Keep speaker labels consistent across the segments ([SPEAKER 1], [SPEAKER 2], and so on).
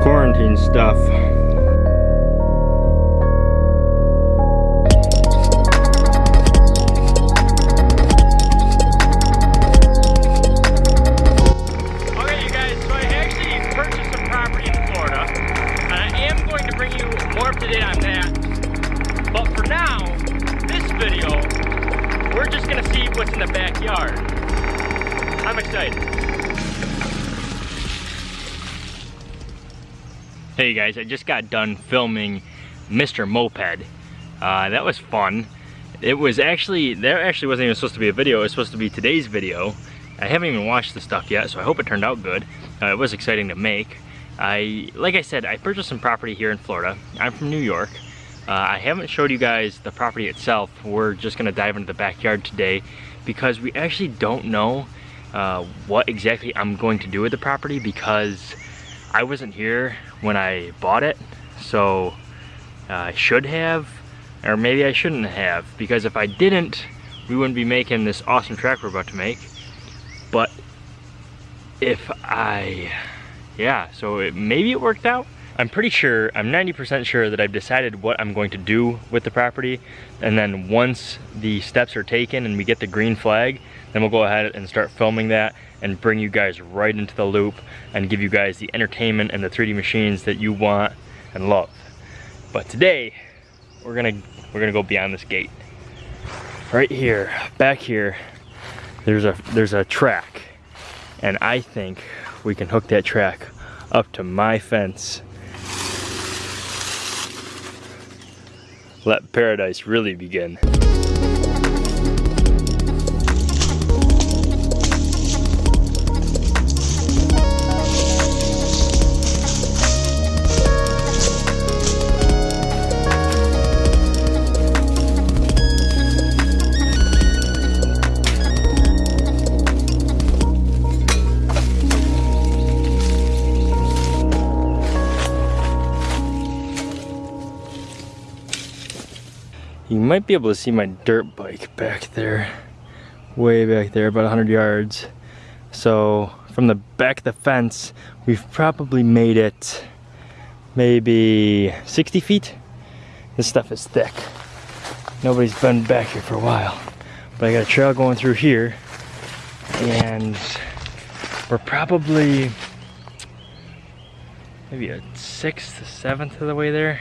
[SPEAKER 1] quarantine stuff.
[SPEAKER 2] Guys, I just got done filming Mr. Moped. Uh, that was fun. It was actually, there actually wasn't even supposed to be a video, it was supposed to be today's video. I haven't even watched the stuff yet, so I hope it turned out good. Uh, it was exciting to make. I, like I said, I purchased some property here in Florida. I'm from New York. Uh, I haven't showed you guys the property itself. We're just gonna dive into the backyard today because we actually don't know uh, what exactly I'm going to do with the property because I wasn't here when I bought it. So uh, I should have, or maybe I shouldn't have because if I didn't, we wouldn't be making this awesome track we're about to make but if I, yeah, so it, maybe it worked out. I'm pretty sure, I'm 90% sure that I've decided what I'm going to do with the property. And then once the steps are taken and we get the green flag, then we'll go ahead and start filming that and bring you guys right into the loop and give you guys the entertainment and the 3D machines that you want and love. But today, we're gonna, we're gonna go beyond this gate. Right here, back here, there's a there's a track and I think we can hook that track up to my fence let paradise really begin might be able to see my dirt bike back there, way back there, about 100 yards. So from the back of the fence, we've probably made it maybe 60 feet. This stuff is thick. Nobody's been back here for a while. But I got a trail going through here and we're probably maybe a sixth, seventh of the way there.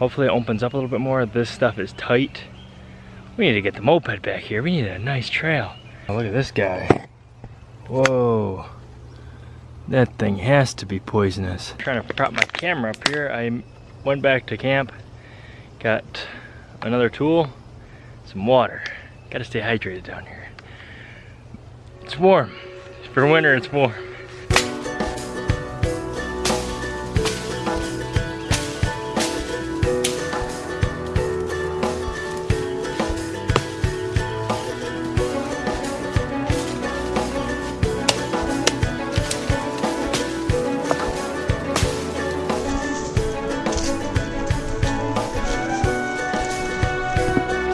[SPEAKER 2] Hopefully it opens up a little bit more. This stuff is tight. We need to get the moped back here. We need a nice trail. Oh, look at this guy. Whoa. That thing has to be poisonous. trying to prop my camera up here. I went back to camp, got another tool, some water. Gotta stay hydrated down here. It's warm. For winter, it's warm.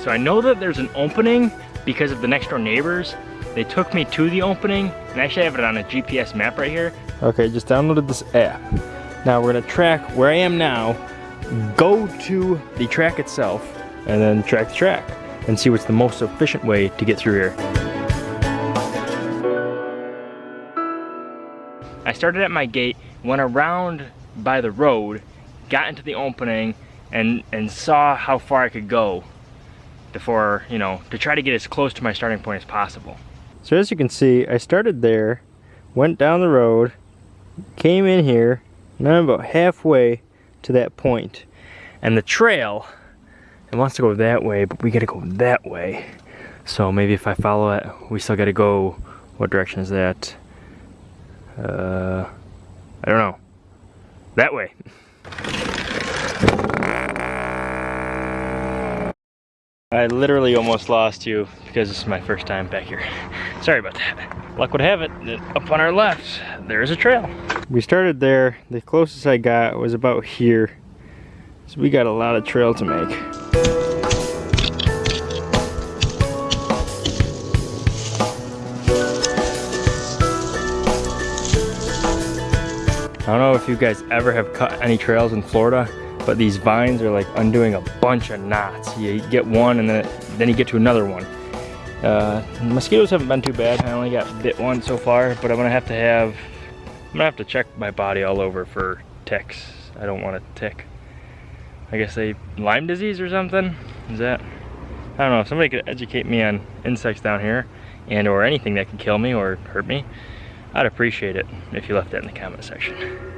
[SPEAKER 2] So I know that there's an opening because of the next door neighbors. They took me to the opening and actually I have it on a GPS map right here. Okay, just downloaded this app. Now we're gonna track where I am now, go to the track itself, and then track the track and see what's the most efficient way to get through here. I started at my gate, went around by the road, got into the opening, and, and saw how far I could go before, you know, to try to get as close to my starting point as possible. So as you can see, I started there, went down the road, came in here, and I'm about halfway to that point. And the trail, it wants to go that way, but we gotta go that way. So maybe if I follow it, we still gotta go, what direction is that? Uh, I don't know. That way. I literally almost lost you because this is my first time back here. Sorry about that. Luck would have it, up on our left, there is a trail. We started there, the closest I got was about here. So we got a lot of trail to make. I don't know if you guys ever have cut any trails in Florida, but these vines are like undoing a bunch of knots. You get one and then, then you get to another one. Uh, mosquitoes haven't been too bad. I only got bit one so far, but I'm gonna have to have, I'm gonna have to check my body all over for ticks. I don't want a tick. I guess they, Lyme disease or something? Is that, I don't know, if somebody could educate me on insects down here and or anything that could kill me or hurt me, I'd appreciate it if you left that in the comment section.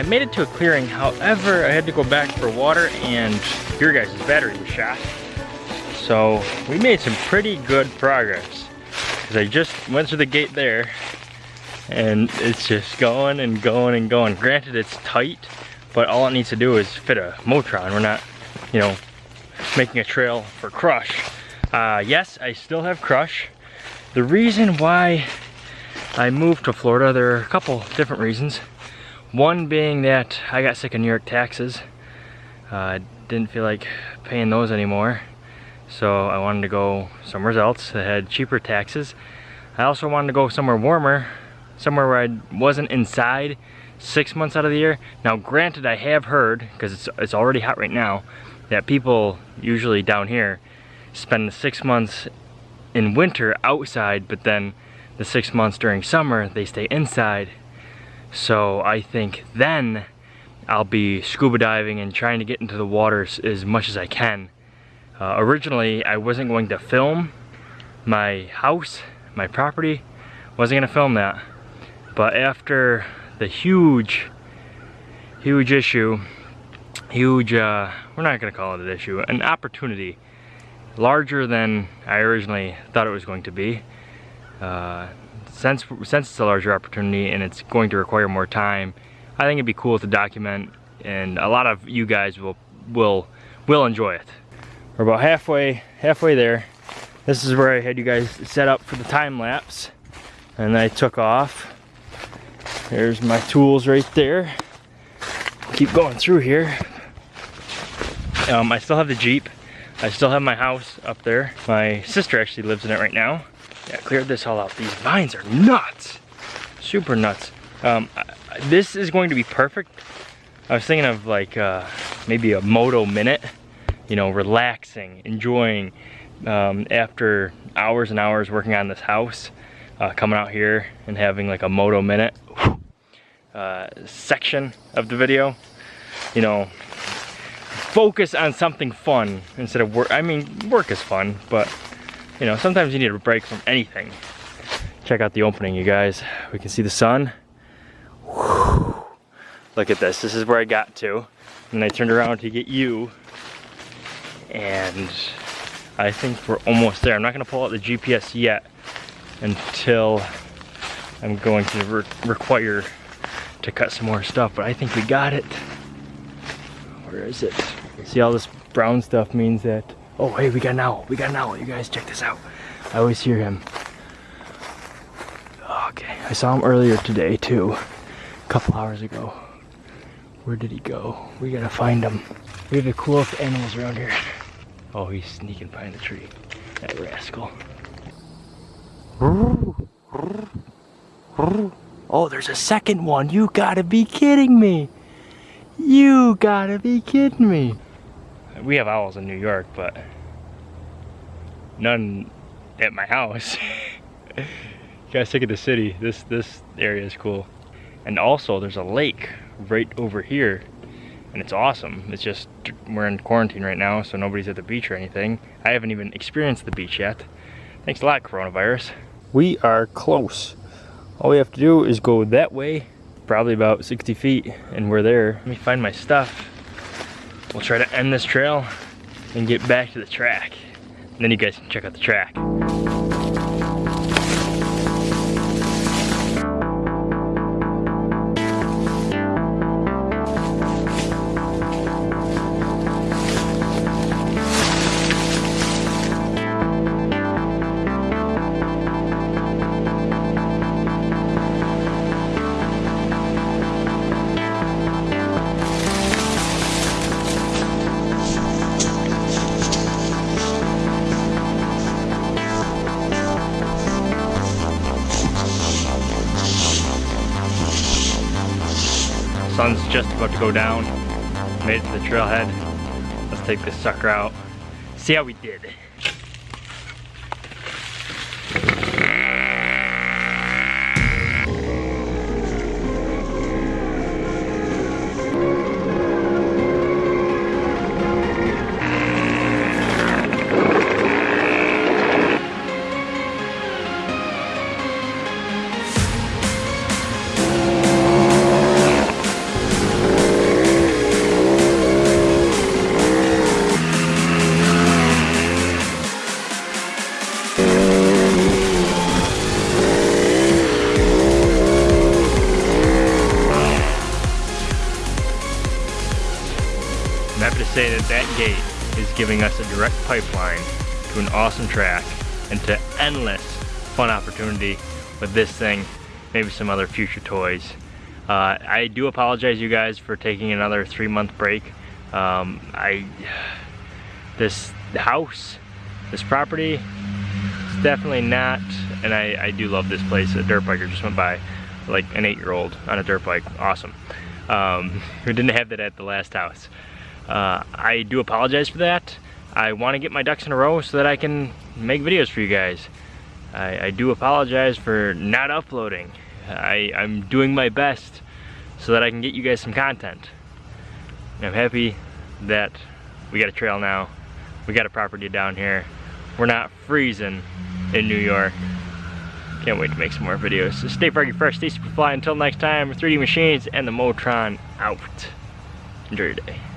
[SPEAKER 2] I made it to a clearing, however, I had to go back for water and your guys' battery was shot. So we made some pretty good progress. Cause I just went through the gate there and it's just going and going and going. Granted, it's tight, but all it needs to do is fit a Motron. We're not, you know, making a trail for Crush. Uh, yes, I still have Crush. The reason why I moved to Florida, there are a couple different reasons. One being that I got sick of New York taxes. I uh, didn't feel like paying those anymore. So I wanted to go somewhere else that had cheaper taxes. I also wanted to go somewhere warmer somewhere where I wasn't inside six months out of the year. Now granted I have heard, because it's, it's already hot right now, that people usually down here spend the six months in winter outside, but then the six months during summer they stay inside. So I think then I'll be scuba diving and trying to get into the waters as much as I can. Uh, originally I wasn't going to film my house, my property, wasn't gonna film that. But after the huge, huge issue, huge, uh, we're not gonna call it an issue, an opportunity larger than I originally thought it was going to be. Uh, since, since it's a larger opportunity and it's going to require more time, I think it'd be cool to document and a lot of you guys will, will, will enjoy it. We're about halfway, halfway there. This is where I had you guys set up for the time lapse and I took off there's my tools right there. Keep going through here. Um, I still have the Jeep. I still have my house up there. My sister actually lives in it right now. Yeah, cleared this all out. These vines are nuts. Super nuts. Um, this is going to be perfect. I was thinking of like uh, maybe a moto minute, you know, relaxing, enjoying um, after hours and hours working on this house, uh, coming out here and having like a moto minute uh, section of the video. You know, focus on something fun instead of work. I mean, work is fun, but you know, sometimes you need a break from anything. Check out the opening, you guys. We can see the sun. Whew. Look at this. This is where I got to. And I turned around to get you. And I think we're almost there. I'm not gonna pull out the GPS yet until I'm going to re require to cut some more stuff, but I think we got it. Where is it? See all this brown stuff means that, oh hey, we got an owl, we got an owl, you guys check this out. I always hear him. Okay, I saw him earlier today too, a couple hours ago. Where did he go? We gotta find him. We have the coolest animals around here. Oh, he's sneaking behind the tree. That rascal. Oh, there's a second one. You gotta be kidding me. You gotta be kidding me. We have owls in New York, but none at my house. you guys look at the city. This this area is cool. And also there's a lake right over here and it's awesome. It's just, we're in quarantine right now, so nobody's at the beach or anything. I haven't even experienced the beach yet. Thanks a lot, coronavirus. We are close all we have to do is go that way, probably about 60 feet, and we're there. Let me find my stuff. We'll try to end this trail and get back to the track. And then you guys can check out the track. Sun's just about to go down. Made it to the trailhead. Let's take this sucker out. See how we did. I'm happy to say that that gate is giving us a direct pipeline to an awesome track and to endless fun opportunity with this thing, maybe some other future toys. Uh, I do apologize you guys for taking another three month break. Um, I, this house, this property, it's definitely not, and I, I do love this place. A dirt biker just went by, like an eight year old on a dirt bike, awesome. Um, we didn't have that at the last house. Uh, I do apologize for that. I want to get my ducks in a row so that I can make videos for you guys. I, I do apologize for not uploading. I, I'm doing my best so that I can get you guys some content. And I'm happy that we got a trail now. We got a property down here. We're not freezing in New York. Can't wait to make some more videos. So stay froggy fresh, stay super fly. Until next time, 3D Machines and the Motron out. Enjoy your day.